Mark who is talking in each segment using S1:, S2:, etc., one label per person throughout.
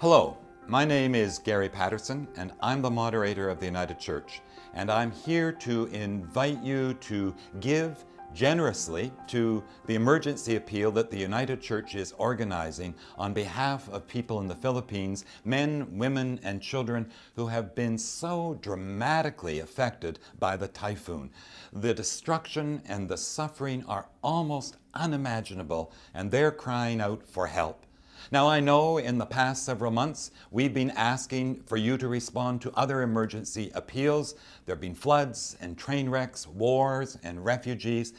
S1: Hello, my name is Gary Patterson and I'm the moderator of the United Church and I'm here to invite you to give generously to the emergency appeal that the United Church is organizing on behalf of people in the Philippines, men, women, and children who have been so dramatically affected by the typhoon. The destruction and the suffering are almost unimaginable and they're crying out for help. Now I know in the past several months we've been asking for you to respond to other emergency appeals. There have been floods and train wrecks, wars and refugees.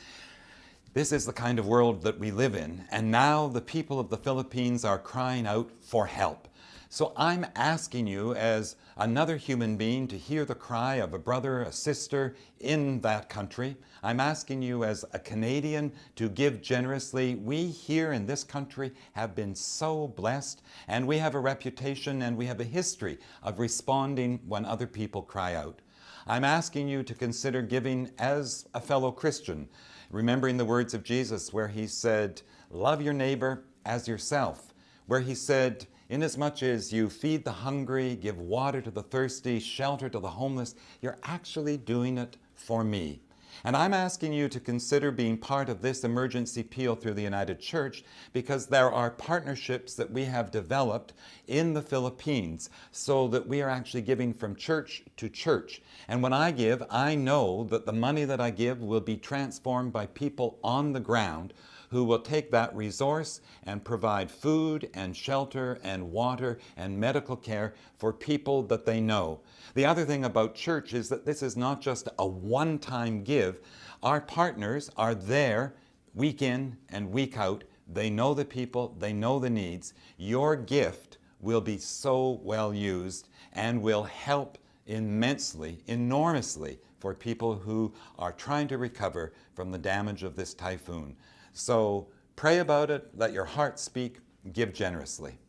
S1: This is the kind of world that we live in and now the people of the Philippines are crying out for help. So I'm asking you as another human being to hear the cry of a brother, a sister in that country. I'm asking you as a Canadian to give generously. We here in this country have been so blessed and we have a reputation and we have a history of responding when other people cry out. I'm asking you to consider giving as a fellow Christian, remembering the words of Jesus where he said, love your neighbor as yourself, where he said, Inasmuch as you feed the hungry, give water to the thirsty, shelter to the homeless, you're actually doing it for me. And I'm asking you to consider being part of this emergency appeal through the United Church because there are partnerships that we have developed in the Philippines so that we are actually giving from church to church. And when I give, I know that the money that I give will be transformed by people on the ground who will take that resource and provide food and shelter and water and medical care for people that they know. The other thing about church is that this is not just a one-time give. Our partners are there week in and week out. They know the people, they know the needs. Your gift will be so well used and will help immensely, enormously for people who are trying to recover from the damage of this typhoon. So pray about it, let your heart speak, give generously.